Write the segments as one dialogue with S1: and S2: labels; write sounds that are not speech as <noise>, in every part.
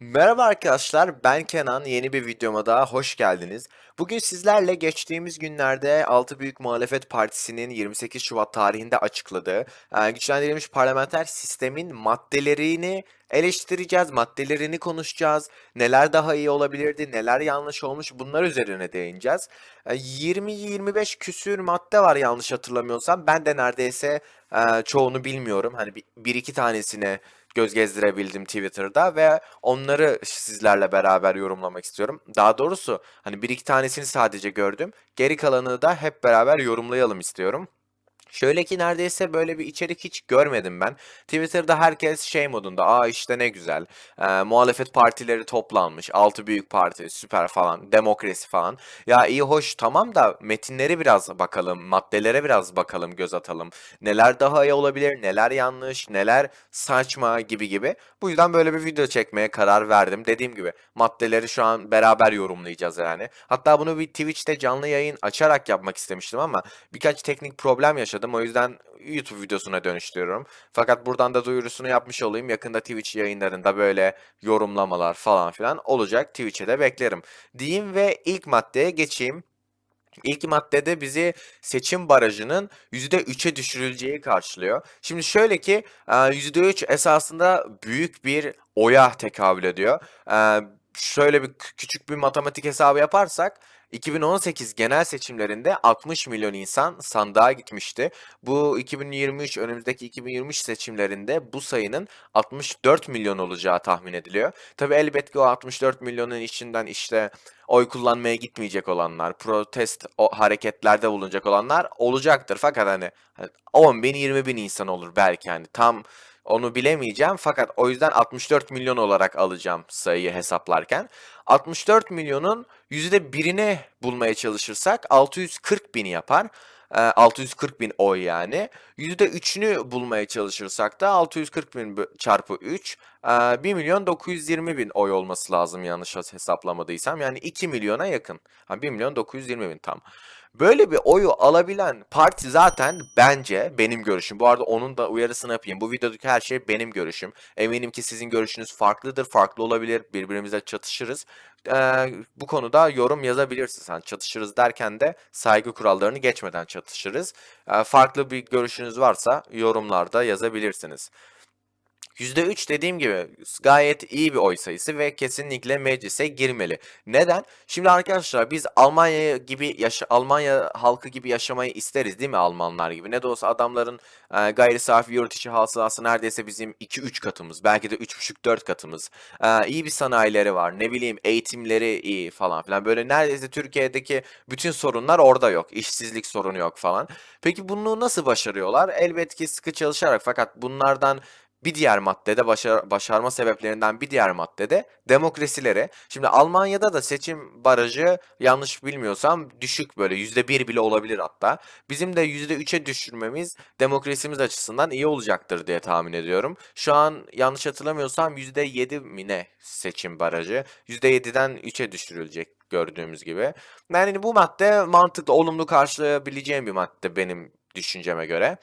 S1: Merhaba arkadaşlar, ben Kenan. Yeni bir videoma daha hoş geldiniz. Bugün sizlerle geçtiğimiz günlerde 6 Büyük Muhalefet Partisi'nin 28 Şubat tarihinde açıkladığı e, güçlendirilmiş parlamenter sistemin maddelerini eleştireceğiz, maddelerini konuşacağız. Neler daha iyi olabilirdi, neler yanlış olmuş bunlar üzerine değineceğiz. E, 20-25 küsür madde var yanlış hatırlamıyorsam. Ben de neredeyse e, çoğunu bilmiyorum. Hani bir iki tanesine göz gezdirebildim Twitter'da ve onları sizlerle beraber yorumlamak istiyorum. Daha doğrusu hani bir iki tanesini sadece gördüm. Geri kalanını da hep beraber yorumlayalım istiyorum. Şöyle ki neredeyse böyle bir içerik hiç görmedim ben. Twitter'da herkes şey modunda, aa işte ne güzel, e, muhalefet partileri toplanmış, altı büyük parti, süper falan, demokrasi falan. Ya iyi hoş tamam da metinleri biraz bakalım, maddelere biraz bakalım, göz atalım. Neler daha iyi olabilir, neler yanlış, neler saçma gibi gibi. Bu yüzden böyle bir video çekmeye karar verdim. Dediğim gibi maddeleri şu an beraber yorumlayacağız yani. Hatta bunu bir Twitch'te canlı yayın açarak yapmak istemiştim ama birkaç teknik problem yaşadım. O yüzden YouTube videosuna dönüştürüyorum. Fakat buradan da duyurusunu yapmış olayım. Yakında Twitch yayınlarında böyle yorumlamalar falan filan olacak. Twitch'e de beklerim. Diyeyim ve ilk maddeye geçeyim. İlk maddede bizi seçim barajının %3'e düşürüleceği karşılıyor. Şimdi şöyle ki e, %3 esasında büyük bir oya tekabül ediyor. E, Şöyle bir kü- küçük bir matematik hesabı yaparsak 2018 genel seçimlerinde 60 milyon insan sandığa gitmişti. Bu 2023 önümüzdeki 2023 seçimlerinde bu sayının 64 milyon olacağı tahmin ediliyor. Tabii elbette ki o 64 milyonun içinden işte oy kullanmaya gitmeyecek olanlar, protest o hareketlerde bulunacak olanlar olacaktır. Fakat hani, hani 10 bin 20 bin insan olur belki hani tam onu bilemeyeceğim. Fakat o yüzden 64 milyon olarak alacağım sayıyı hesaplarken. 64 milyonun %1'ini bulmaya çalışırsak 640 bin yapar. Ee, 640 bin oy yani. %3'ünü bulmaya çalışırsak da 640 bin çarpı 3 ee, 1 milyon 920 bin oy olması lazım yanlış hesaplamadıysam. Yani 2 milyona yakın. Ha, 1 milyon 920 bin tam. Böyle bir oyu alabilen parti zaten bence benim görüşüm. Bu arada onun da uyarısını yapayım. Bu videodaki her şey benim görüşüm. Eminim ki sizin görüşünüz farklıdır, farklı olabilir. Birbirimize çatışırız. Ee, bu konuda yorum yazabilirsiniz. Yani çatışırız derken de saygı kurallarını geçmeden çatışırız. Ee, farklı bir görüşünüz varsa yorumlarda yazabilirsiniz. %3 dediğim gibi gayet iyi bir oy sayısı ve kesinlikle meclise girmeli. Neden? Şimdi arkadaşlar biz Almanya gibi yaşa Almanya halkı gibi yaşamayı isteriz değil mi Almanlar gibi? Ne de olsa adamların e, gayri safi yurt içi hasılası neredeyse bizim 2-3 katımız, belki de 3,5-4 katımız. E, iyi bir sanayileri var. Ne bileyim eğitimleri iyi falan filan. Böyle neredeyse Türkiye'deki bütün sorunlar orada yok. İşsizlik sorunu yok falan. Peki bunu nasıl başarıyorlar? Elbette ki sıkı çalışarak fakat bunlardan bir diğer maddede başar, başarma sebeplerinden bir diğer maddede demokrasileri. Şimdi Almanya'da da seçim barajı yanlış bilmiyorsam düşük böyle yüzde bir bile olabilir hatta. Bizim de yüzde üçe düşürmemiz demokrasimiz açısından iyi olacaktır diye tahmin ediyorum. Şu an yanlış hatırlamıyorsam yüzde yedi mi ne seçim barajı? Yüzde yediden üçe düşürülecek gördüğümüz gibi. Yani bu madde mantıklı, olumlu karşılayabileceğim bir madde benim düşünceme göre.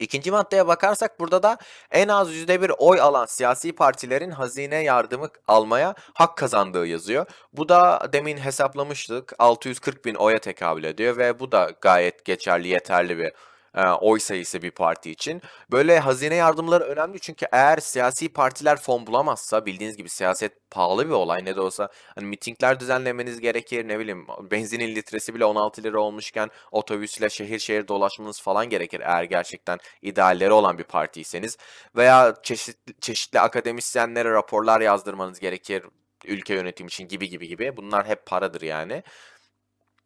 S1: İkinci maddeye bakarsak burada da en az %1 oy alan siyasi partilerin hazine yardımı almaya hak kazandığı yazıyor. Bu da demin hesaplamıştık 640 bin oya tekabül ediyor ve bu da gayet geçerli yeterli bir e, oy sayısı bir parti için. Böyle hazine yardımları önemli çünkü eğer siyasi partiler fon bulamazsa bildiğiniz gibi siyaset pahalı bir olay ne de olsa hani mitingler düzenlemeniz gerekir ne bileyim benzinin litresi bile 16 lira olmuşken otobüsle şehir şehir dolaşmanız falan gerekir eğer gerçekten idealleri olan bir partiyseniz veya çeşitli, çeşitli akademisyenlere raporlar yazdırmanız gerekir ülke yönetim için gibi gibi gibi bunlar hep paradır yani.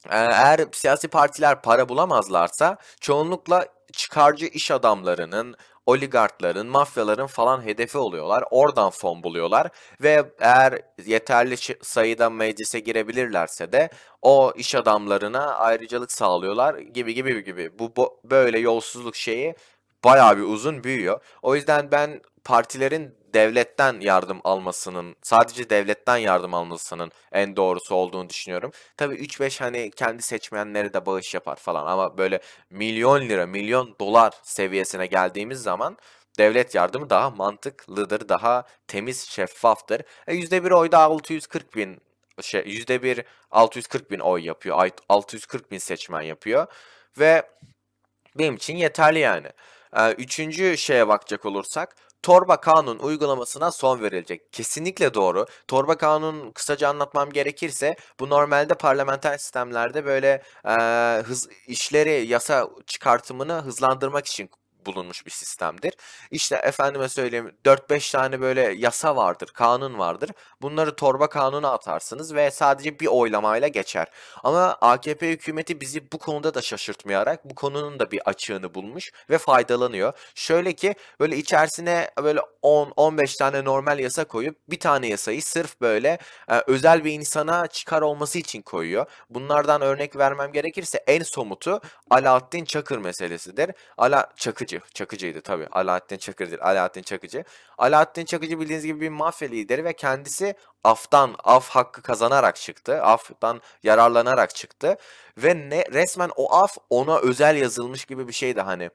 S1: Eğer siyasi partiler para bulamazlarsa çoğunlukla çıkarcı iş adamlarının, oligarkların, mafyaların falan hedefi oluyorlar. Oradan fon buluyorlar ve eğer yeterli sayıda meclise girebilirlerse de o iş adamlarına ayrıcalık sağlıyorlar gibi gibi gibi. Bu bo- böyle yolsuzluk şeyi bayağı bir uzun büyüyor. O yüzden ben partilerin devletten yardım almasının, sadece devletten yardım almasının en doğrusu olduğunu düşünüyorum. Tabii 3-5 hani kendi seçmenleri de bağış yapar falan ama böyle milyon lira, milyon dolar seviyesine geldiğimiz zaman devlet yardımı daha mantıklıdır, daha temiz, şeffaftır. E, %1 oy da 640 bin şey %1 640 bin oy yapıyor. Ay- 640 bin seçmen yapıyor. Ve benim için yeterli yani. Ee, üçüncü şeye bakacak olursak torba kanun uygulamasına son verilecek. Kesinlikle doğru. Torba kanun kısaca anlatmam gerekirse bu normalde parlamenter sistemlerde böyle e, hız işleri yasa çıkartımını hızlandırmak için bulunmuş bir sistemdir. İşte efendime söyleyeyim 4-5 tane böyle yasa vardır, kanun vardır. Bunları torba kanuna atarsınız ve sadece bir oylamayla geçer. Ama AKP hükümeti bizi bu konuda da şaşırtmayarak bu konunun da bir açığını bulmuş ve faydalanıyor. Şöyle ki böyle içerisine böyle 10-15 tane normal yasa koyup bir tane yasayı sırf böyle e, özel bir insana çıkar olması için koyuyor. Bunlardan örnek vermem gerekirse en somutu Alaaddin Çakır meselesidir. Ala Çakıcı, Çakıcıydı tabii. Alaaddin Çakır değil, Alaaddin Çakıcı. Alaaddin Çakıcı bildiğiniz gibi bir mafya lideri ve kendisi aftan, af hakkı kazanarak çıktı. Aftan yararlanarak çıktı. Ve ne resmen o af ona özel yazılmış gibi bir şeydi hani.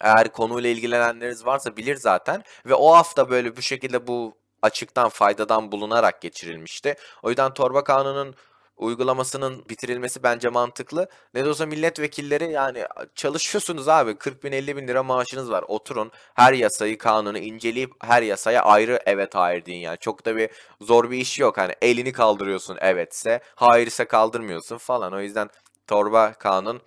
S1: Eğer konuyla ilgilenenleriniz varsa bilir zaten. Ve o hafta böyle bu şekilde bu açıktan faydadan bulunarak geçirilmişti. O yüzden torba kanunun uygulamasının bitirilmesi bence mantıklı. Ne de olsa milletvekilleri yani çalışıyorsunuz abi 40 bin 50 bin lira maaşınız var. Oturun her yasayı kanunu inceleyip her yasaya ayrı evet hayır deyin yani. Çok da bir zor bir iş yok. Hani elini kaldırıyorsun evetse hayır ise kaldırmıyorsun falan. O yüzden torba kanun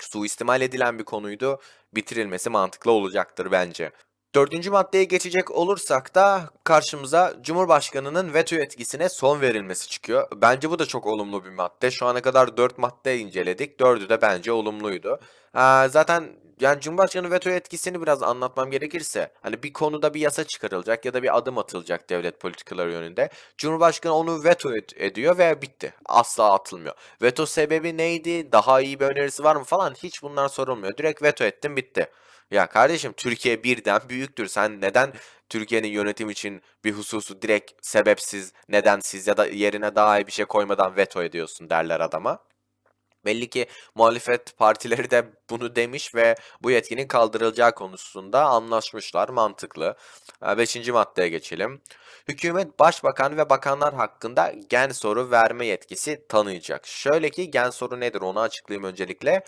S1: suistimal edilen bir konuydu. Bitirilmesi mantıklı olacaktır bence. Dördüncü maddeye geçecek olursak da karşımıza Cumhurbaşkanı'nın veto etkisine son verilmesi çıkıyor. Bence bu da çok olumlu bir madde. Şu ana kadar 4 madde inceledik. 4'ü de bence olumluydu. Ha, zaten yani Cumhurbaşkanı veto etkisini biraz anlatmam gerekirse hani bir konuda bir yasa çıkarılacak ya da bir adım atılacak devlet politikaları yönünde. Cumhurbaşkanı onu veto ed- ediyor ve bitti. Asla atılmıyor. Veto sebebi neydi? Daha iyi bir önerisi var mı falan hiç bunlar sorulmuyor. Direkt veto ettim bitti. Ya kardeşim Türkiye birden büyüktür. Sen neden Türkiye'nin yönetim için bir hususu direkt sebepsiz, nedensiz ya da yerine daha iyi bir şey koymadan veto ediyorsun derler adama. Belli ki muhalefet partileri de bunu demiş ve bu yetkinin kaldırılacağı konusunda anlaşmışlar. Mantıklı. Ee, Beşinci maddeye geçelim. Hükümet başbakan ve bakanlar hakkında gen soru verme yetkisi tanıyacak. Şöyle ki gen soru nedir onu açıklayayım öncelikle.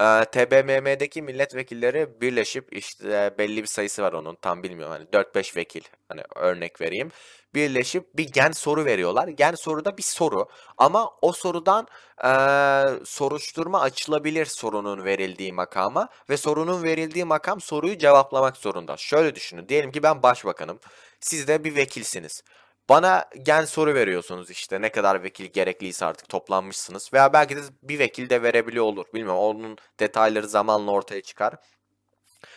S1: Ee, TBMM'deki milletvekilleri birleşip işte belli bir sayısı var onun tam bilmiyorum hani 4-5 vekil hani örnek vereyim. Birleşip bir gen soru veriyorlar. Gen soruda bir soru ama o sorudan eee, soruşturma açılabilir sorunun verildiği makama ve sorunun verildiği makam soruyu cevaplamak zorunda. Şöyle düşünün diyelim ki ben başbakanım siz de bir vekilsiniz. Bana gen soru veriyorsunuz işte ne kadar vekil gerekliyse artık toplanmışsınız veya belki de bir vekil de verebiliyor olur. Bilmiyorum onun detayları zamanla ortaya çıkar.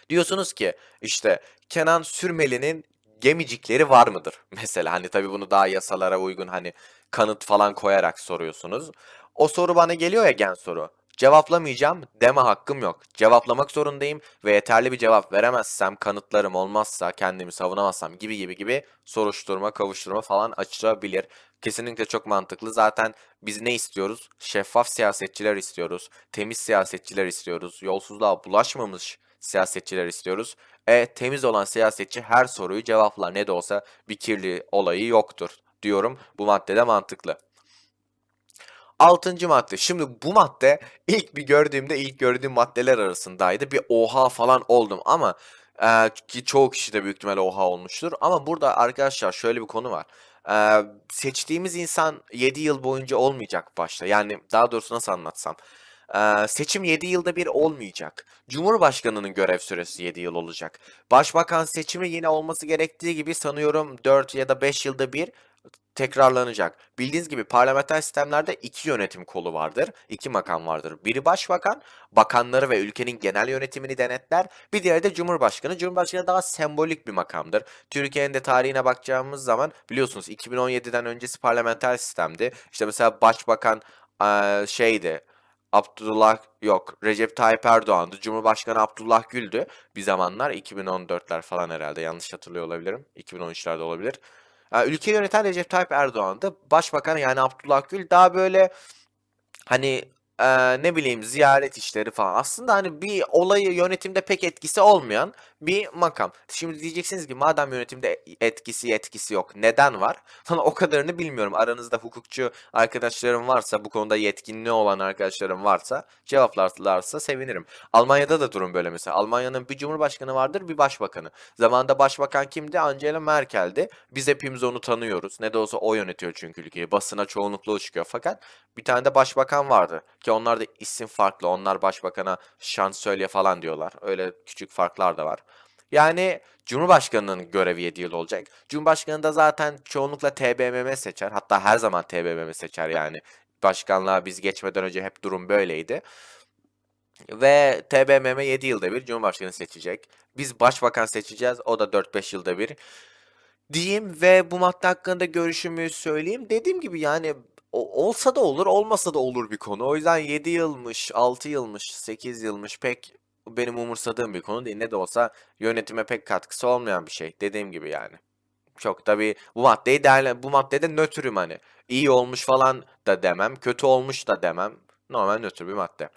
S1: Diyorsunuz ki işte Kenan Sürmeli'nin gemicikleri var mıdır? <laughs> Mesela hani tabii bunu daha yasalara uygun hani kanıt falan koyarak soruyorsunuz. O soru bana geliyor ya gen soru. Cevaplamayacağım deme hakkım yok. Cevaplamak zorundayım ve yeterli bir cevap veremezsem, kanıtlarım olmazsa, kendimi savunamazsam gibi gibi gibi soruşturma, kavuşturma falan açılabilir. Kesinlikle çok mantıklı. Zaten biz ne istiyoruz? Şeffaf siyasetçiler istiyoruz. Temiz siyasetçiler istiyoruz. Yolsuzluğa bulaşmamış siyasetçiler istiyoruz. E temiz olan siyasetçi her soruyu cevaplar. Ne de olsa bir kirli olayı yoktur diyorum. Bu maddede mantıklı. Altıncı madde. Şimdi bu madde ilk bir gördüğümde ilk gördüğüm maddeler arasındaydı. Bir oha falan oldum ama e, ki çoğu kişi de büyük ihtimalle oha olmuştur. Ama burada arkadaşlar şöyle bir konu var. E, seçtiğimiz insan 7 yıl boyunca olmayacak başta. Yani daha doğrusu nasıl anlatsam. E, seçim 7 yılda bir olmayacak. Cumhurbaşkanının görev süresi 7 yıl olacak. Başbakan seçimi yine olması gerektiği gibi sanıyorum 4 ya da 5 yılda bir tekrarlanacak. Bildiğiniz gibi parlamenter sistemlerde iki yönetim kolu vardır, iki makam vardır. Biri başbakan, bakanları ve ülkenin genel yönetimini denetler. Bir diğeri de cumhurbaşkanı. Cumhurbaşkanı daha sembolik bir makamdır. Türkiye'nin de tarihine bakacağımız zaman biliyorsunuz 2017'den öncesi parlamenter sistemdi. İşte mesela başbakan şeydi. Abdullah yok Recep Tayyip Erdoğan'dı. Cumhurbaşkanı Abdullah Gül'dü. Bir zamanlar 2014'ler falan herhalde yanlış hatırlıyor olabilirim. 2013'lerde olabilir. Ha, ülkeyi yöneten Recep Tayyip Erdoğan'dı. Başbakan yani Abdullah Gül daha böyle hani eee, ne bileyim ziyaret işleri falan. Aslında hani bir olayı yönetimde pek etkisi olmayan bir makam. Şimdi diyeceksiniz ki madem yönetimde etkisi yetkisi yok neden var? <laughs> Sana o kadarını bilmiyorum. Aranızda hukukçu arkadaşlarım varsa bu konuda yetkinliği olan arkadaşlarım varsa cevaplarlarsa sevinirim. Almanya'da da durum böyle mesela. Almanya'nın bir cumhurbaşkanı vardır bir başbakanı. Zamanında başbakan kimdi? Angela Merkel'di. Biz hepimiz onu tanıyoruz. Ne de olsa o yönetiyor çünkü ülkeyi. Basına çoğunlukla çıkıyor. Fakat bir tane de başbakan vardı. Ki onlar da isim farklı. Onlar başbakana şansölye falan diyorlar. Öyle küçük farklar da var. Yani Cumhurbaşkanının görevi 7 yıl olacak. Cumhurbaşkanı da zaten çoğunlukla TBMM seçer. Hatta her zaman TBMM seçer yani. Başkanlığa biz geçmeden önce hep durum böyleydi. Ve TBMM 7 yılda bir Cumhurbaşkanı seçecek. Biz başbakan seçeceğiz. O da 4-5 yılda bir. Diyeyim ve bu madde hakkında görüşümü söyleyeyim. Dediğim gibi yani o- olsa da olur, olmasa da olur bir konu. O yüzden 7 yılmış, 6 yılmış, 8 yılmış pek benim umursadığım bir konu değil. Ne de olsa yönetime pek katkısı olmayan bir şey. Dediğim gibi yani. Çok tabii bu maddeyi değerlen bu maddede nötrüm hani. İyi olmuş falan da demem, kötü olmuş da demem. Normal nötr bir madde.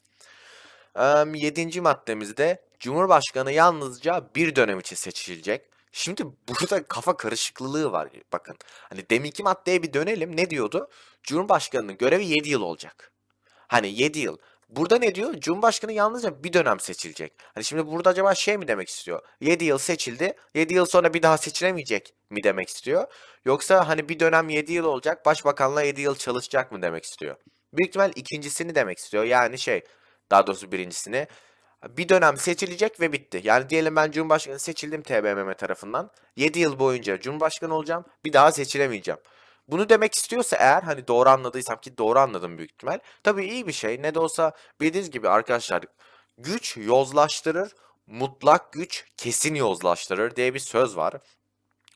S1: Em, Yedinci maddemizde Cumhurbaşkanı yalnızca bir dönem için seçilecek. Şimdi burada kafa karışıklığı var bakın. Hani deminki maddeye bir dönelim. Ne diyordu? Cumhurbaşkanının görevi 7 yıl olacak. Hani 7 yıl. Burada ne diyor? Cumhurbaşkanı yalnızca bir dönem seçilecek. Hani şimdi burada acaba şey mi demek istiyor? 7 yıl seçildi. 7 yıl sonra bir daha seçilemeyecek mi demek istiyor? Yoksa hani bir dönem 7 yıl olacak. Başbakanla 7 yıl çalışacak mı demek istiyor? Büyük ihtimal ikincisini demek istiyor. Yani şey daha doğrusu birincisini. Bir dönem seçilecek ve bitti. Yani diyelim ben Cumhurbaşkanı seçildim TBMM tarafından. 7 yıl boyunca Cumhurbaşkanı olacağım. Bir daha seçilemeyeceğim. Bunu demek istiyorsa eğer hani doğru anladıysam ki doğru anladım büyük ihtimal. Tabii iyi bir şey. Ne de olsa bildiğiniz gibi arkadaşlar güç yozlaştırır, mutlak güç kesin yozlaştırır diye bir söz var.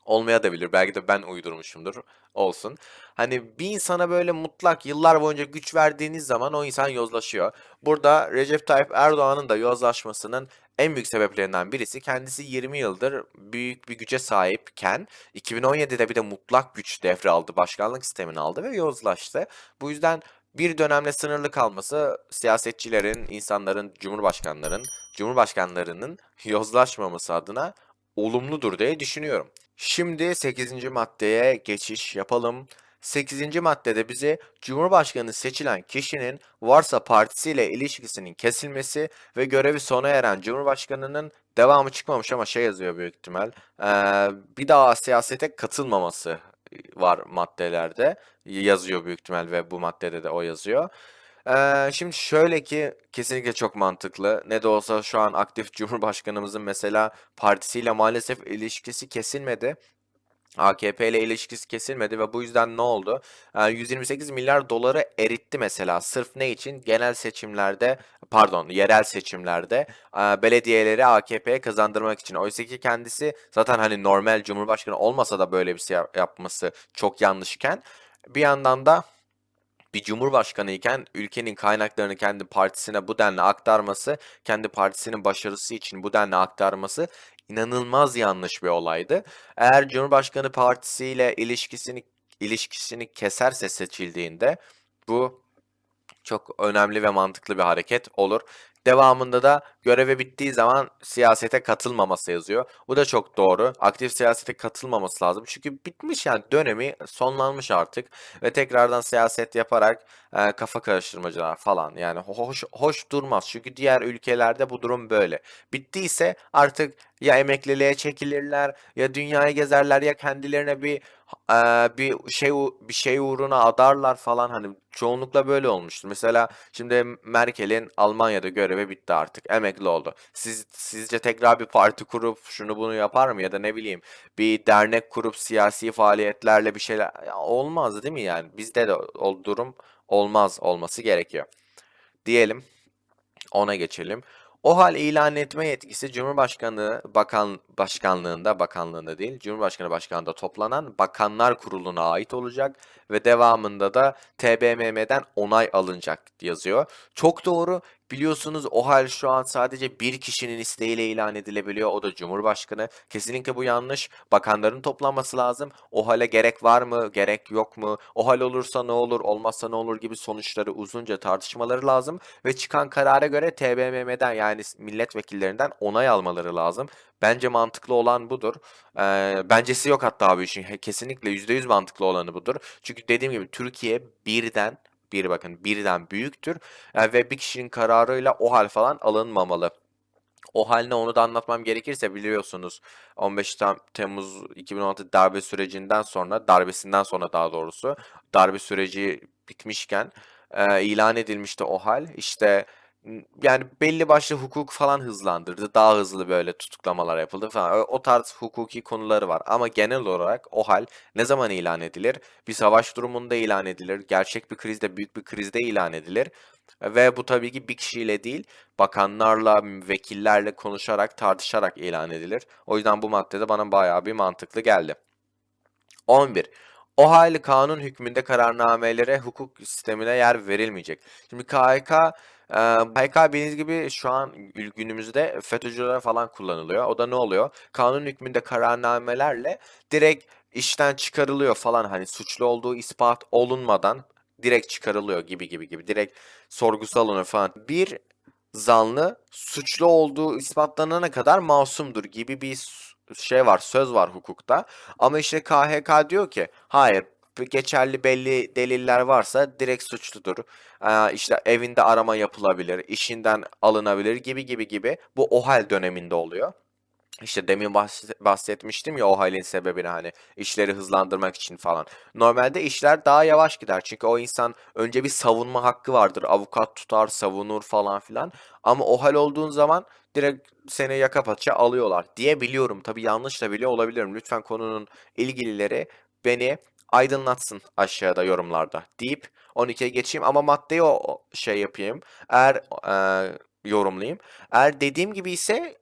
S1: Olmaya da bilir. Belki de ben uydurmuşumdur. Olsun. Hani bir insana böyle mutlak yıllar boyunca güç verdiğiniz zaman o insan yozlaşıyor. Burada Recep Tayyip Erdoğan'ın da yozlaşmasının en büyük sebeplerinden birisi kendisi 20 yıldır büyük bir güce sahipken 2017'de bir de mutlak güç devraldı, başkanlık sistemini aldı ve yozlaştı. Bu yüzden bir dönemle sınırlı kalması siyasetçilerin, insanların, cumhurbaşkanların, cumhurbaşkanlarının yozlaşmaması adına olumludur diye düşünüyorum. Şimdi 8. maddeye geçiş yapalım. 8. maddede bize Cumhurbaşkanı seçilen kişinin varsa partisiyle ilişkisinin kesilmesi ve görevi sona eren Cumhurbaşkanının devamı çıkmamış ama şey yazıyor büyük ihtimal. eee, bir daha siyasete katılmaması var maddelerde yazıyor büyük ihtimal ve bu maddede de o yazıyor. Eee, şimdi şöyle ki kesinlikle çok mantıklı. Ne de olsa şu an aktif <laughs> Cumhurbaşkanımızın mesela partisiyle maalesef ilişkisi kesilmedi. AKP ile ilişkisi kesilmedi ve bu yüzden ne oldu? Eee, 128 milyar doları eritti mesela. Sırf ne için? Genel seçimlerde, pardon, yerel seçimlerde belediyeleri AKP'ye kazandırmak için. Oysa ki kendisi zaten hani normal Cumhurbaşkanı olmasa da böyle bir şey yap- yapması çok yanlışken bir yandan da bir cumhurbaşkanı iken ülkenin kaynaklarını kendi partisine bu denli aktarması, kendi partisinin başarısı için bu denli aktarması inanılmaz yanlış bir olaydı. Eğer Cumhurbaşkanı partisiyle ilişkisini ilişkisini keserse seçildiğinde bu çok önemli ve mantıklı bir hareket olur. Devamında da görevi bittiği zaman siyasete katılmaması yazıyor. Bu da çok doğru. Aktif siyasete katılmaması lazım. Çünkü bitmiş yani dönemi sonlanmış artık ve tekrardan siyaset yaparak e, kafa karıştırmacılar falan yani hoş hoş durmaz. Çünkü diğer ülkelerde bu durum böyle. Bittiyse artık ya emekliliğe çekilirler ya dünyayı gezerler ya kendilerine bir e, bir şey bir şey uğruna adarlar falan hani çoğunlukla böyle olmuştur. Mesela şimdi Merkel'in Almanya'da görevi bitti artık. Emekli oldu. Siz sizce tekrar bir parti kurup şunu bunu yapar mı ya da ne bileyim bir dernek kurup siyasi faaliyetlerle bir şeyler Ya olmaz değil mi yani? Bizde de o durum olmaz olması gerekiyor. Diyelim ona geçelim. O hal ilan etme yetkisi Cumhurbaşkanı Bakan Başkanlığında, bakanlığında değil, Cumhurbaşkanı Başkanlığında toplanan Bakanlar Kurulu'na ait olacak ve devamında da TBMM'den onay alınacak yazıyor. Çok doğru. Biliyorsunuz OHAL şu an sadece bir kişinin isteğiyle ilan edilebiliyor. O da Cumhurbaşkanı. Kesinlikle bu yanlış. Bakanların toplanması lazım. OHAL'e gerek var mı, gerek yok mu? OHAL olursa ne olur, olmazsa ne olur gibi sonuçları uzunca tartışmaları lazım. Ve çıkan karara göre TBMM'den yani milletvekillerinden onay almaları lazım. Bence mantıklı olan budur. Ee, bencesi yok hatta bu işin. Kesinlikle %100 mantıklı olanı budur. Çünkü dediğim gibi Türkiye birden bir bakın birden büyüktür e, ve bir kişinin kararıyla o hal falan alınmamalı. O haline onu da anlatmam gerekirse biliyorsunuz 15 Tem- Temmuz 2016 darbe sürecinden sonra darbesinden sonra daha doğrusu darbe süreci bitmişken e, ilan edilmişti o hal. İşte yani belli başlı hukuk falan hızlandırdı. Daha hızlı böyle tutuklamalar yapıldı falan. O, tarz hukuki konuları var. Ama genel olarak o hal ne zaman ilan edilir? Bir savaş durumunda ilan edilir. Gerçek bir krizde, büyük bir krizde ilan edilir. Ve bu tabii ki bir kişiyle değil, bakanlarla, vekillerle konuşarak, tartışarak ilan edilir. O yüzden bu maddede bana bayağı bir mantıklı geldi. 11. O hali kanun hükmünde kararnamelere hukuk sistemine yer verilmeyecek. Şimdi KHK, e, KHK bildiğiniz gibi şu an günümüzde FETÖ'cülere falan kullanılıyor. O da ne oluyor? Kanun hükmünde kararnamelerle direkt işten çıkarılıyor falan hani suçlu olduğu ispat olunmadan direkt çıkarılıyor gibi gibi gibi. Direkt sorgusu alınıyor falan. Bir zanlı suçlu olduğu ispatlanana kadar masumdur gibi bir şey var, söz var hukukta. Ama işte KHK diyor ki hayır geçerli belli deliller varsa direkt suçludur. Ee, işte evinde arama yapılabilir, işinden alınabilir gibi gibi gibi. Bu OHAL döneminde oluyor. İşte demin bahsetmiştim ya o halin sebebini hani işleri hızlandırmak için falan. Normalde işler daha yavaş gider çünkü o insan önce bir savunma hakkı vardır. Avukat tutar, savunur falan filan. Ama o hal olduğun zaman direkt seni yaka paça alıyorlar diye biliyorum. Tabii yanlış da bile olabilirim. Lütfen konunun ilgilileri beni aydınlatsın aşağıda yorumlarda deyip 12'ye geçeyim ama maddeyi o şey yapayım. Eğer e, yorumlayayım. Eğer dediğim gibi ise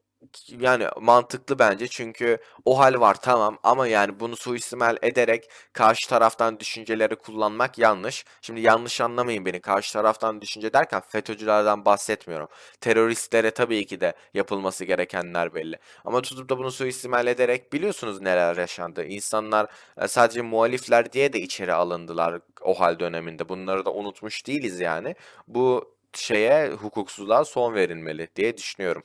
S1: yani mantıklı bence çünkü o hal var tamam ama yani bunu suistimal ederek karşı taraftan düşünceleri kullanmak yanlış. Şimdi yanlış anlamayın beni. Karşı taraftan düşünce derken FETÖ'cülerden bahsetmiyorum. Teröristlere tabii ki de yapılması gerekenler belli. Ama tutup da bunu suistimal ederek biliyorsunuz neler yaşandı. İnsanlar e, sadece muhalifler diye de içeri alındılar o hal döneminde. Bunları da unutmuş değiliz yani. Bu şeye hukuksuzluğa son verilmeli diye düşünüyorum.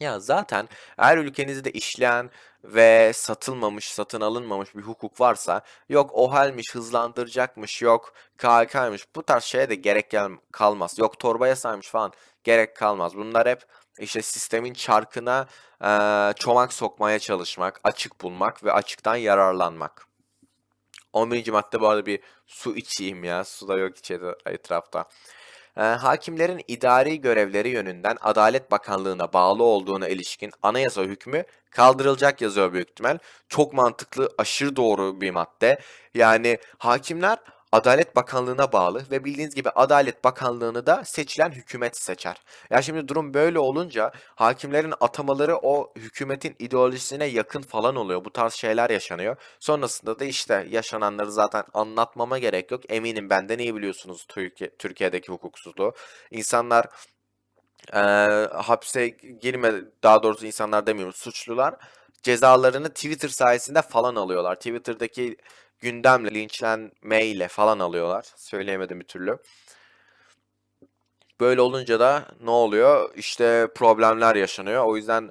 S1: Ya zaten eğer ülkenizde işleyen ve satılmamış, satın alınmamış bir hukuk varsa yok OHAL'miş, hızlandıracakmış, yok KHK'ymış bu tarz şeye de gerek kalmaz. Yok torba yasaymış falan gerek kalmaz. Bunlar hep işte sistemin çarkına eee, çomak sokmaya çalışmak, açık bulmak ve açıktan yararlanmak. 11. madde bu arada bir su içeyim ya. Su da yok içeri etrafta. Ee, hakimlerin idari görevleri yönünden Adalet Bakanlığı'na bağlı olduğuna ilişkin anayasa hükmü kaldırılacak yazıyor büyük ihtimal. Çok mantıklı, aşırı doğru bir madde. Yani hakimler Adalet Bakanlığı'na bağlı ve bildiğiniz gibi Adalet Bakanlığı'nı da seçilen hükümet seçer. Ya şimdi durum böyle olunca hakimlerin atamaları o hükümetin ideolojisine yakın falan oluyor. Bu tarz şeyler yaşanıyor. Sonrasında da işte yaşananları zaten anlatmama gerek yok. Eminim benden iyi biliyorsunuz Türkiye, Türkiye'deki hukuksuzluğu. İnsanlar e, hapse girme, daha doğrusu insanlar demiyorum, suçlular cezalarını Twitter sayesinde falan alıyorlar. Twitter'daki gündemle, linçlenmeyle falan alıyorlar. Söyleyemedim bir türlü. Böyle olunca da ne oluyor? İşte problemler yaşanıyor. O yüzden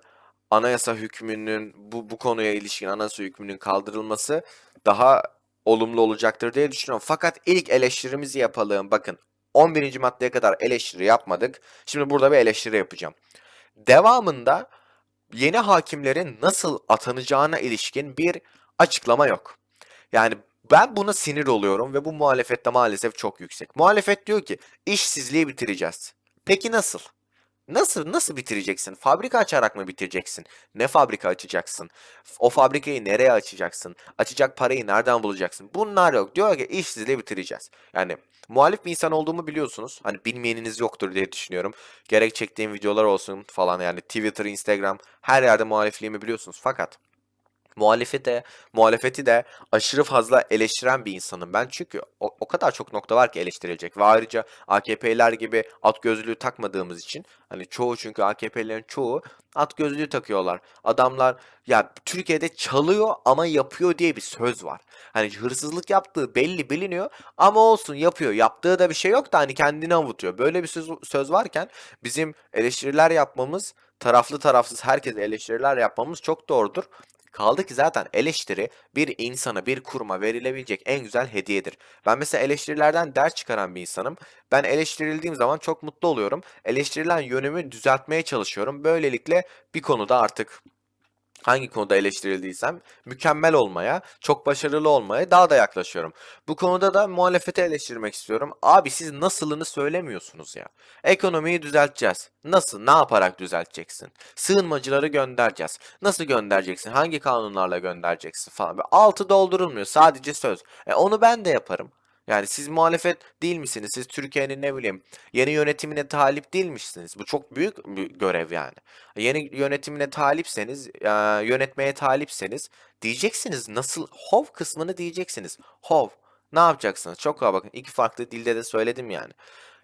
S1: anayasa hükmünün bu, bu konuya ilişkin anayasa hükmünün kaldırılması daha olumlu olacaktır diye düşünüyorum. Fakat ilk eleştirimizi yapalım. Bakın 11. maddeye kadar eleştiri yapmadık. Şimdi burada bir eleştiri yapacağım. Devamında yeni hakimlerin nasıl atanacağına ilişkin bir açıklama yok. Yani ben buna sinir oluyorum ve bu muhalefette maalesef çok yüksek. Muhalefet diyor ki işsizliği bitireceğiz. Peki nasıl? Nasıl nasıl bitireceksin? Fabrika açarak mı bitireceksin? Ne fabrika açacaksın? O fabrikayı nereye açacaksın? Açacak parayı nereden bulacaksın? Bunlar yok. Diyor ki işsizliği bitireceğiz. Yani muhalif bir insan olduğumu biliyorsunuz. Hani bilmeyeniniz yoktur diye düşünüyorum. Gerek çektiğim videolar olsun falan yani Twitter, Instagram her yerde muhalifliğimi biliyorsunuz. Fakat Muhalefete muhalefeti de aşırı fazla eleştiren bir insanım ben. Çünkü o, o kadar çok nokta var ki eleştirilecek ve ayrıca AKP'liler gibi at gözlüğü takmadığımız için hani çoğu çünkü AKP'lilerin çoğu at gözlüğü takıyorlar. Adamlar ya Türkiye'de çalıyor ama yapıyor diye bir söz var. Hani hırsızlık yaptığı belli biliniyor ama olsun yapıyor. Yaptığı da bir şey yok da hani kendini avutuyor. Böyle bir söz, söz varken bizim eleştiriler yapmamız taraflı tarafsız herkese eleştiriler yapmamız çok doğrudur. Kaldı ki zaten eleştiri bir insana, bir kuruma verilebilecek en güzel hediyedir. Ben mesela eleştirilerden ders çıkaran bir insanım. Ben eleştirildiğim zaman çok mutlu oluyorum. Eleştirilen yönümü düzeltmeye çalışıyorum. Böylelikle bir konuda artık hangi konuda eleştirildiysem mükemmel olmaya, çok başarılı olmaya daha da yaklaşıyorum. Bu konuda da muhalefeti eleştirmek istiyorum. Abi siz nasılını söylemiyorsunuz ya. Ekonomiyi düzelteceğiz. Nasıl? Ne yaparak düzelteceksin? Sığınmacıları göndereceğiz. Nasıl göndereceksin? Hangi kanunlarla göndereceksin falan. Altı doldurulmuyor. Sadece söz. E onu ben de yaparım. Yani siz muhalefet değil misiniz? Siz Türkiye'nin ne bileyim yeni yönetimine talip değil misiniz? Bu çok büyük bir görev yani. Yeni yönetimine talipseniz, yönetmeye talipseniz diyeceksiniz nasıl hov kısmını diyeceksiniz. Hov ne yapacaksınız? Çok kolay bakın iki farklı dilde de söyledim yani.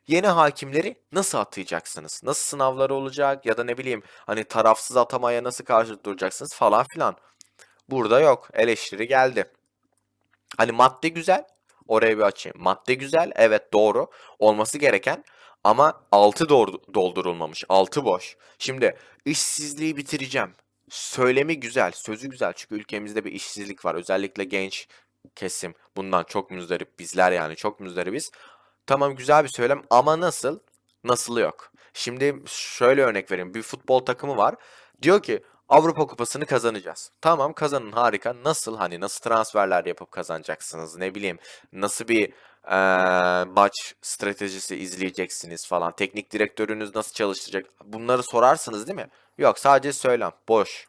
S1: Yeni hakimleri nasıl atayacaksınız? Nasıl sınavları olacak ya da ne bileyim hani tarafsız atamaya nasıl karşı duracaksınız falan filan. Burada yok. Eleştiri geldi. Hani madde güzel. Oraya bir açayım. Madde güzel. Evet doğru. Olması gereken ama altı doğru doldurulmamış. Altı boş. Şimdi işsizliği bitireceğim. Söylemi güzel. Sözü güzel. Çünkü ülkemizde bir işsizlik var. Özellikle genç kesim bundan çok müzdarip. Bizler yani çok müzdaribiz. Tamam güzel bir söylem ama nasıl? Nasıl yok. Şimdi şöyle örnek vereyim. Bir futbol takımı var. Diyor ki Avrupa Kupası'nı kazanacağız. Tamam kazanın harika. Nasıl hani nasıl transferler yapıp kazanacaksınız? Ne bileyim nasıl bir eee, maç stratejisi izleyeceksiniz falan. Teknik direktörünüz nasıl çalışacak? Bunları sorarsınız değil mi? Yok sadece söylem. Boş.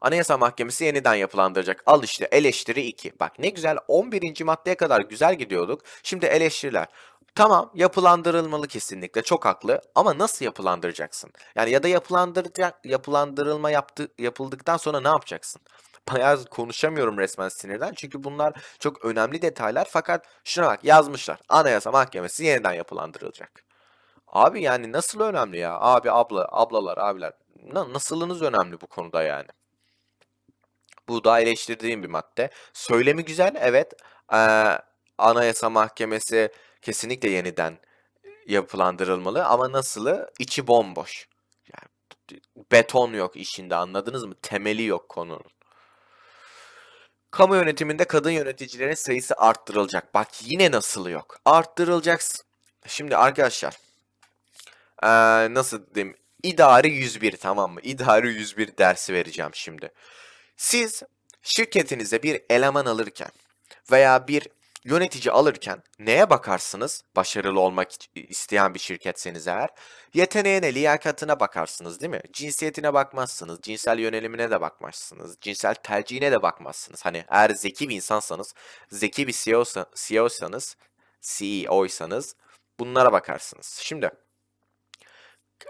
S1: Anayasa Mahkemesi yeniden yapılandıracak. Al işte eleştiri 2. Bak ne güzel 11. maddeye kadar güzel gidiyorduk. Şimdi eleştiriler. Tamam yapılandırılmalı kesinlikle çok haklı ama nasıl yapılandıracaksın? Yani ya da yapılandıracak yapılandırılma yaptı, yapıldıktan sonra ne yapacaksın? <laughs> Bayağı konuşamıyorum resmen sinirden çünkü bunlar çok önemli detaylar fakat şuna bak yazmışlar. Anayasa Mahkemesi yeniden yapılandırılacak. Abi yani nasıl önemli ya? Abi abla ablalar abiler na- nasılınız önemli bu konuda yani? Bu da eleştirdiğim bir madde. Söylemi güzel, evet. Eee, Anayasa Mahkemesi kesinlikle yeniden yapılandırılmalı ama nasılı? İçi bomboş. Yani beton yok işinde anladınız mı? Temeli yok konunun. Kamu yönetiminde kadın yöneticilerin sayısı arttırılacak. Bak yine nasılı yok. Arttırılacak. Şimdi arkadaşlar eee, nasıl diyeyim? İdari 101 tamam mı? İdari 101 dersi vereceğim şimdi. Siz şirketinize bir eleman alırken veya bir yönetici alırken neye bakarsınız? Başarılı olmak isteyen bir şirketseniz eğer. Yeteneğine, liyakatına bakarsınız değil mi? Cinsiyetine bakmazsınız, cinsel yönelimine de bakmazsınız, cinsel tercihine de bakmazsınız. Hani eğer zeki bir insansanız, zeki bir CEO'sa, CEO'sanız, CEO'ysanız bunlara bakarsınız. Şimdi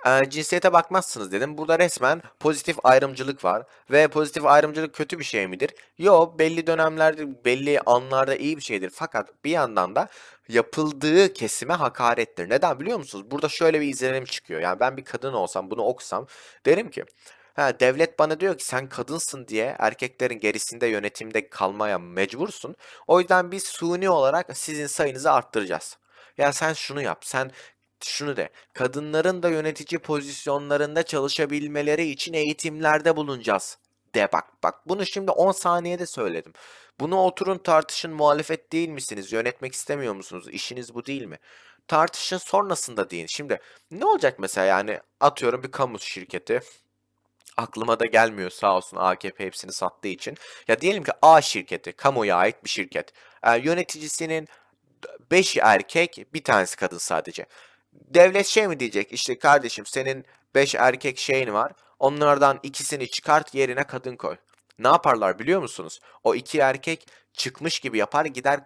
S1: Eee, cinsiyete bakmazsınız dedim. Burada resmen pozitif ayrımcılık var. Ve pozitif ayrımcılık kötü bir şey midir? Yo, belli dönemlerde, belli anlarda iyi bir şeydir. Fakat bir yandan da yapıldığı kesime hakarettir. Neden biliyor musunuz? Burada şöyle bir izlenim çıkıyor. Yani ben bir kadın olsam, bunu okusam derim ki Ha, devlet bana diyor ki sen kadınsın diye erkeklerin gerisinde yönetimde kalmaya mecbursun. O yüzden biz suni olarak sizin sayınızı arttıracağız. Ya sen şunu yap, sen şunu de, kadınların da yönetici pozisyonlarında çalışabilmeleri için eğitimlerde bulunacağız. De bak bak bunu şimdi 10 saniyede söyledim. Bunu oturun tartışın muhalefet değil misiniz? Yönetmek istemiyor musunuz? İşiniz bu değil mi? Tartışın sonrasında deyin. Şimdi ne olacak mesela yani atıyorum bir kamu şirketi. Aklıma da gelmiyor sağ olsun AKP hepsini sattığı için. Ya diyelim ki A şirketi, kamuya ait bir şirket. Ee, yöneticisinin 5 erkek, bir tanesi kadın sadece. Devlet şey mi diyecek? İşte kardeşim senin 5 erkek şeyin var. Onlardan ikisini çıkart yerine kadın koy. Ne yaparlar biliyor musunuz? O iki erkek çıkmış gibi yapar gider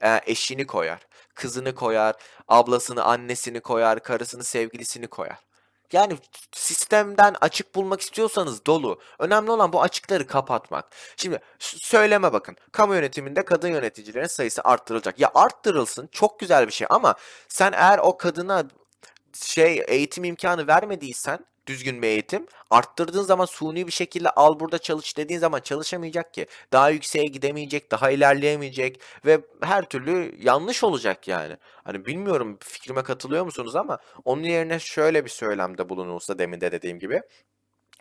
S1: e, eşini koyar. Kızını koyar, ablasını, annesini koyar, karısını, sevgilisini koyar. Yani sistemden açık bulmak istiyorsanız dolu. Önemli olan bu açıkları kapatmak. Şimdi söyleme bakın. Kamu yönetiminde kadın yöneticilerin sayısı arttırılacak. Ya arttırılsın çok güzel bir şey ama sen eğer o kadına şey eğitim imkanı vermediysen düzgün bir eğitim arttırdığın zaman suni bir şekilde al burada çalış dediğin zaman çalışamayacak ki. Daha yükseğe gidemeyecek, daha ilerleyemeyecek ve her türlü yanlış olacak yani. Hani bilmiyorum fikrime katılıyor musunuz ama onun yerine şöyle bir söylemde bulunulsa demin de dediğim gibi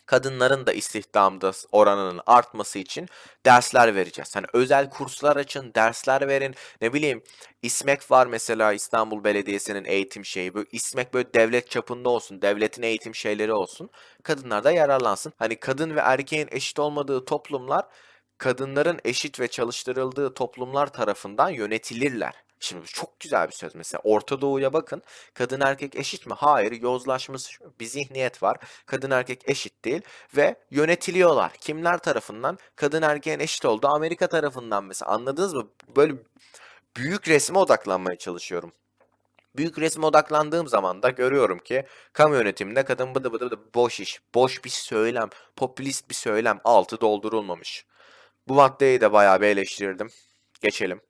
S1: kadınların da istihdamda oranının artması için dersler vereceğiz. Hani özel kurslar açın, dersler verin. Ne bileyim İSMEK var mesela İstanbul Belediyesi'nin eğitim şeyi. Böyle İSMEK böyle devlet çapında olsun, devletin eğitim şeyleri olsun. Kadınlar da yararlansın. Hani kadın ve erkeğin eşit olmadığı toplumlar kadınların eşit ve çalıştırıldığı toplumlar tarafından yönetilirler. Şimdi çok güzel bir söz. Mesela Orta Doğu'ya bakın. Kadın erkek eşit mi? Hayır. Yozlaşmış bir zihniyet var. Kadın erkek eşit değil ve yönetiliyorlar. Kimler tarafından? Kadın erkeğin eşit olduğu Amerika tarafından mesela. Anladınız mı? Böyle büyük resme odaklanmaya çalışıyorum. Büyük resme odaklandığım zaman da görüyorum ki kamu yönetiminde kadın bıdı bıdı bıdı boş iş, boş bir söylem, popülist bir söylem, altı doldurulmamış. Bu maddeyi de bayağı bir eleştirdim. Geçelim.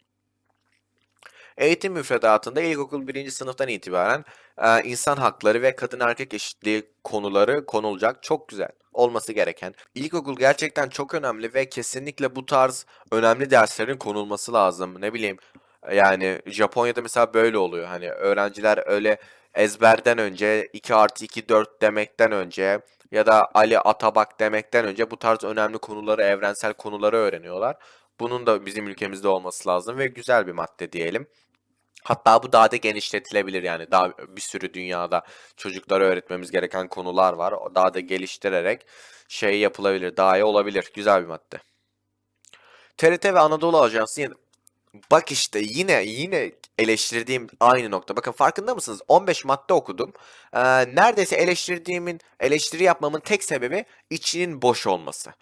S1: Eğitim müfredatında ilkokul birinci sınıftan itibaren e, insan hakları ve kadın erkek eşitliği konuları konulacak. Çok güzel. Olması gereken. İlkokul gerçekten çok önemli ve kesinlikle bu tarz önemli derslerin konulması lazım. Ne bileyim yani Japonya'da mesela böyle oluyor. Hani öğrenciler öyle ezberden önce 2 artı 2 4 demekten önce ya da Ali Atabak demekten önce bu tarz önemli konuları, evrensel konuları öğreniyorlar. Bunun da bizim ülkemizde olması lazım ve güzel bir madde diyelim. Hatta bu daha da genişletilebilir yani daha bir sürü dünyada çocuklara öğretmemiz gereken konular var. Daha da geliştirerek şey yapılabilir, daha iyi olabilir. Güzel bir madde. TRT ve Anadolu Ajansı yine- Bak işte yine yine eleştirdiğim aynı nokta. Bakın farkında mısınız? 15 madde okudum. Ee, neredeyse eleştirdiğimin, eleştiri yapmamın tek sebebi içinin boş olması.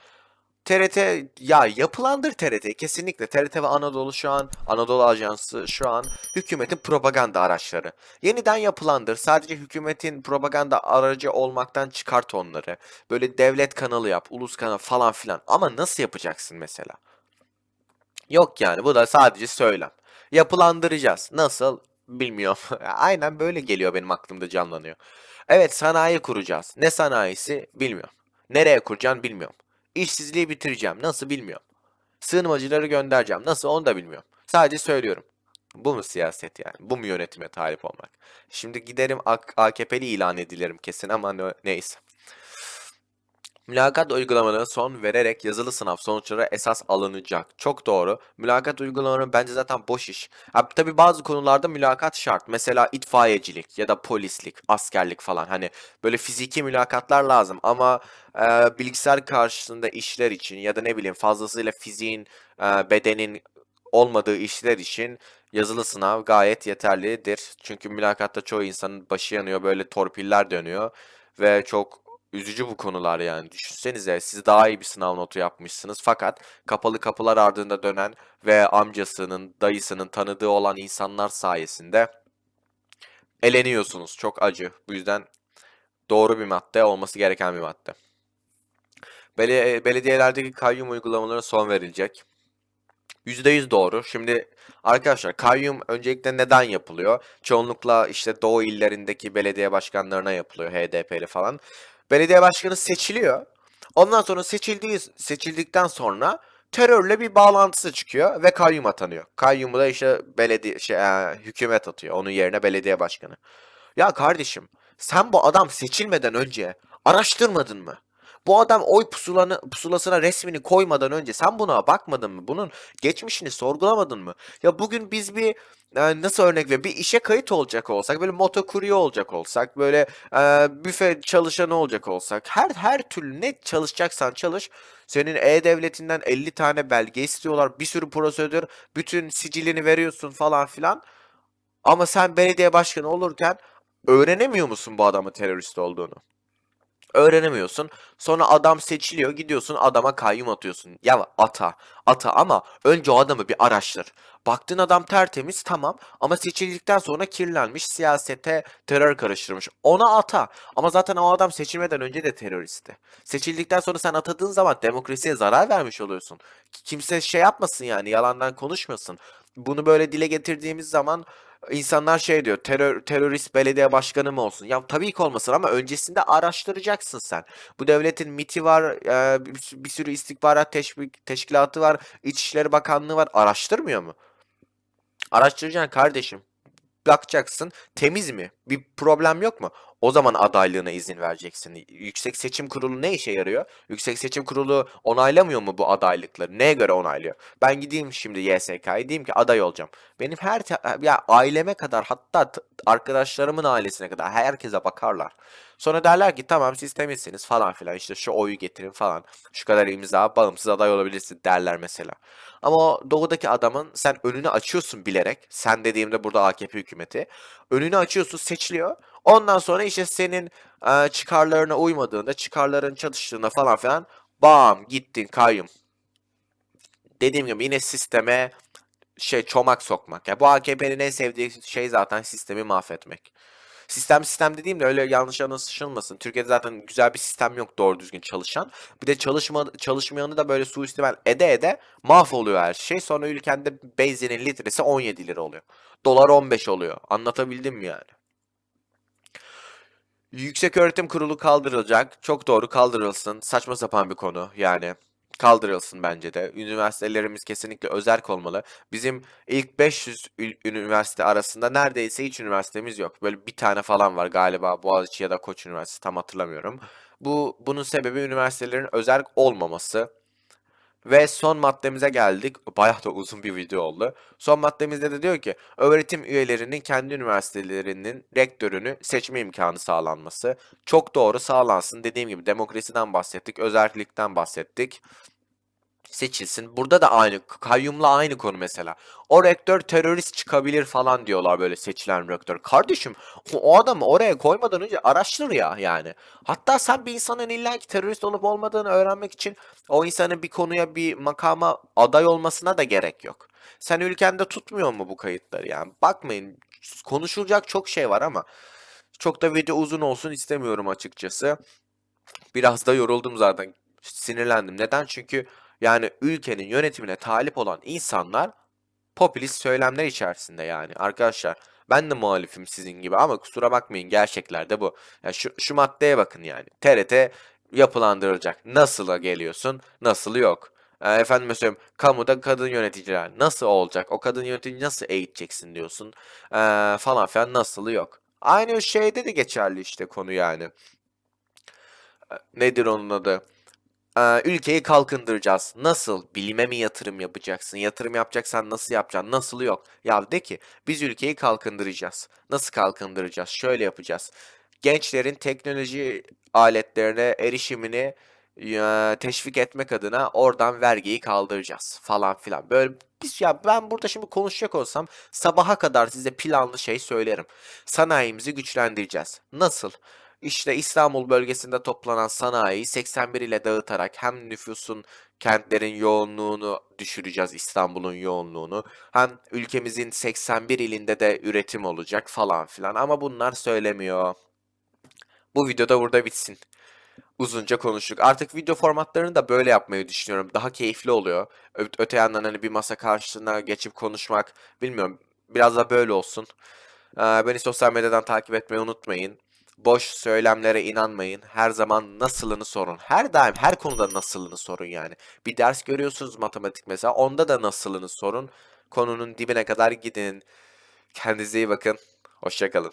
S1: TRT ya yapılandır TRT kesinlikle. TRT ve Anadolu şu an Anadolu Ajansı şu an hükümetin propaganda araçları. Yeniden yapılandır. Sadece hükümetin propaganda aracı olmaktan çıkart onları. Böyle devlet kanalı yap, ulus kanalı falan filan. Ama nasıl yapacaksın mesela? Yok yani bu da sadece söylem. Yapılandıracağız. Nasıl? Bilmiyorum. <laughs> Aynen böyle geliyor benim aklımda canlanıyor. Evet sanayi kuracağız. Ne sanayisi? Bilmiyorum. Nereye kuracağım bilmiyorum. İşsizliği bitireceğim. Nasıl bilmiyorum. Sığınmacıları göndereceğim. Nasıl onu da bilmiyorum. Sadece söylüyorum. Bu mu siyaset yani? Bu mu yönetime talip olmak? Şimdi giderim AK- AKP'li ilan edilirim kesin ama ne- neyse. Mülakat uygulamalarına son vererek yazılı sınav sonuçları esas alınacak. Çok doğru. Mülakat uygulamaları bence zaten boş iş. Ha, tabii bazı konularda mülakat şart. Mesela itfaiyecilik ya da polislik, askerlik falan. Hani böyle fiziki mülakatlar lazım ama e, bilgisayar karşısında işler için ya da ne bileyim fazlasıyla fiziğin, e, bedenin olmadığı işler için yazılı sınav gayet yeterlidir. Çünkü mülakatta çoğu insanın başı yanıyor, böyle torpiller dönüyor ve çok Üzücü bu konular yani. Düşünsenize siz daha iyi bir sınav notu yapmışsınız fakat kapalı kapılar ardında dönen ve amcasının, dayısının tanıdığı olan insanlar sayesinde eleniyorsunuz. Çok acı. Bu yüzden doğru bir madde, olması gereken bir madde. Beli- belediyelerdeki kayyum uygulamalarına son verilecek. %100 doğru. Şimdi arkadaşlar kayyum öncelikle neden yapılıyor? Çoğunlukla işte doğu illerindeki belediye başkanlarına yapılıyor HDP'li falan. Belediye başkanı seçiliyor. Ondan sonra seçildiği seçildikten sonra terörle bir bağlantısı çıkıyor ve kayyum atanıyor. Kayyumu da işte belediye şey, e, hükümet atıyor. Onun yerine belediye başkanı. Ya kardeşim, sen bu adam seçilmeden önce araştırmadın mı? Bu adam oy pusulanı, pusulasına resmini koymadan önce sen buna bakmadın mı? Bunun geçmişini sorgulamadın mı? Ya bugün biz bir e, nasıl örnek ver? Bir işe kayıt olacak olsak, böyle motokurye olacak olsak, böyle e, büfe çalışanı olacak olsak, her her türlü ne çalışacaksan çalış. Senin E-Devleti'nden 50 tane belge istiyorlar, bir sürü prosedür, bütün sicilini veriyorsun falan filan. Ama sen belediye başkanı olurken öğrenemiyor musun bu adamın terörist olduğunu? Öğrenemiyorsun. Sonra adam seçiliyor. Gidiyorsun adama kayyum atıyorsun. Ya ata. Ata ama önce o adamı bir araştır. Baktın adam tertemiz tamam ama seçildikten sonra kirlenmiş siyasete terör karıştırmış. Ona ata. Ama zaten o adam seçilmeden önce de teröristti. Seçildikten sonra sen atadığın zaman demokrasiye zarar vermiş oluyorsun. Kimse şey yapmasın yani yalandan konuşmasın. Bunu böyle dile getirdiğimiz zaman insanlar şey diyor terör, terörist belediye başkanı mı olsun? Ya tabii ki olmasın ama öncesinde araştıracaksın sen. Bu devletin MIT'i var, e, bir, sürü istihbarat teşvik, teşkilatı var, İçişleri Bakanlığı var. Araştırmıyor mu? Araştıracaksın kardeşim. Bakacaksın temiz mi? Bir problem yok mu? O zaman adaylığına izin vereceksin. Yüksek Seçim Kurulu ne işe yarıyor? Yüksek Seçim Kurulu onaylamıyor mu bu adaylıkları? Neye göre onaylıyor? Ben gideyim şimdi YSK'ya diyeyim ki aday olacağım. Benim her ya aileme kadar hatta arkadaşlarımın ailesine kadar herkese bakarlar. Sonra derler ki tamam siz temizsiniz falan filan işte şu oyu getirin falan. Şu kadar imza bağımsız aday olabilirsin derler mesela. Ama o doğudaki adamın sen önünü açıyorsun bilerek. Sen dediğimde burada AKP hükümeti. Önünü açıyorsun seçiliyor. Ondan sonra işte senin e, çıkarlarına uymadığında, çıkarların çatıştığında falan filan bam gittin kayyum. Dediğim gibi yine sisteme şey çomak sokmak. Ya bu AKP'nin en sevdiği şey zaten sistemi mahvetmek. Sistem sistem dediğimde öyle yanlış anlaşılmasın. Türkiye'de zaten güzel bir sistem yok doğru düzgün çalışan. Bir de çalışma çalışmayanı da böyle suistimal ede ede mahvoluyor her şey. Sonra ülkende benzinin litresi 17 lira oluyor. Dolar 15 oluyor. Anlatabildim mi yani? Yüksek Öğretim Kurulu kaldırılacak. Çok doğru kaldırılsın. Saçma sapan bir konu yani. Kaldırılsın bence de. Üniversitelerimiz kesinlikle özerk olmalı. Bizim ilk 500 üniversite arasında neredeyse hiç üniversitemiz yok. Böyle bir tane falan var galiba Boğaziçi ya da Koç Üniversitesi tam hatırlamıyorum. Bu bunun sebebi üniversitelerin özerk olmaması. Ve son maddemize geldik. Bayağı da uzun bir video oldu. Son maddemizde de diyor ki öğretim üyelerinin kendi üniversitelerinin rektörünü seçme imkanı sağlanması. Çok doğru sağlansın. Dediğim gibi demokrasiden bahsettik, özellikten bahsettik seçilsin. Burada da aynı kayyumla aynı konu mesela. O rektör terörist çıkabilir falan diyorlar böyle seçilen rektör. Kardeşim o adamı oraya koymadan önce araştır ya yani. Hatta sen bir insanın illaki terörist olup olmadığını öğrenmek için o insanın bir konuya bir makama aday olmasına da gerek yok. Sen ülkende tutmuyor mu bu kayıtları yani? Bakmayın konuşulacak çok şey var ama çok da video uzun olsun istemiyorum açıkçası. Biraz da yoruldum zaten. Sinirlendim. Neden? Çünkü yani ülkenin yönetimine talip olan insanlar popülist söylemler içerisinde yani. Arkadaşlar ben de muhalifim sizin gibi ama kusura bakmayın gerçeklerde bu. Ya şu, şu maddeye bakın yani. TRT yapılandırılacak. Nasıl'a geliyorsun? Nasıl yok. E, efendim mesela kamuda kadın yöneticiler nasıl olacak? O kadın yönetici nasıl eğiteceksin diyorsun. E, falan filan nasıl yok. Aynı şeyde de geçerli işte konu yani. E, nedir onun adı? Ülkeyi kalkındıracağız. Nasıl? Bilime mi yatırım yapacaksın? Yatırım yapacaksan nasıl yapacaksın? Nasıl yok? Ya de ki biz ülkeyi kalkındıracağız. Nasıl kalkındıracağız? Şöyle yapacağız. Gençlerin teknoloji aletlerine erişimini teşvik etmek adına oradan vergiyi kaldıracağız falan filan. Böyle biz ya ben burada şimdi konuşacak olsam sabaha kadar size planlı şey söylerim. Sanayimizi güçlendireceğiz. Nasıl? İşte İstanbul bölgesinde toplanan sanayiyi 81 ile dağıtarak hem nüfusun kentlerin yoğunluğunu düşüreceğiz İstanbul'un yoğunluğunu. Hem ülkemizin 81 ilinde de üretim olacak falan filan ama bunlar söylemiyor. Bu videoda burada bitsin. Uzunca konuştuk. Artık video formatlarını da böyle yapmayı düşünüyorum. Daha keyifli oluyor. Ö öte yandan hani bir masa karşısına geçip konuşmak bilmiyorum. Biraz da böyle olsun. Ee, beni sosyal medyadan takip etmeyi unutmayın. Boş söylemlere inanmayın. Her zaman nasılını sorun. Her daim her konuda nasılını sorun yani. Bir ders görüyorsunuz matematik mesela. Onda da nasılını sorun. Konunun dibine kadar gidin. Kendinize iyi bakın. Hoşçakalın.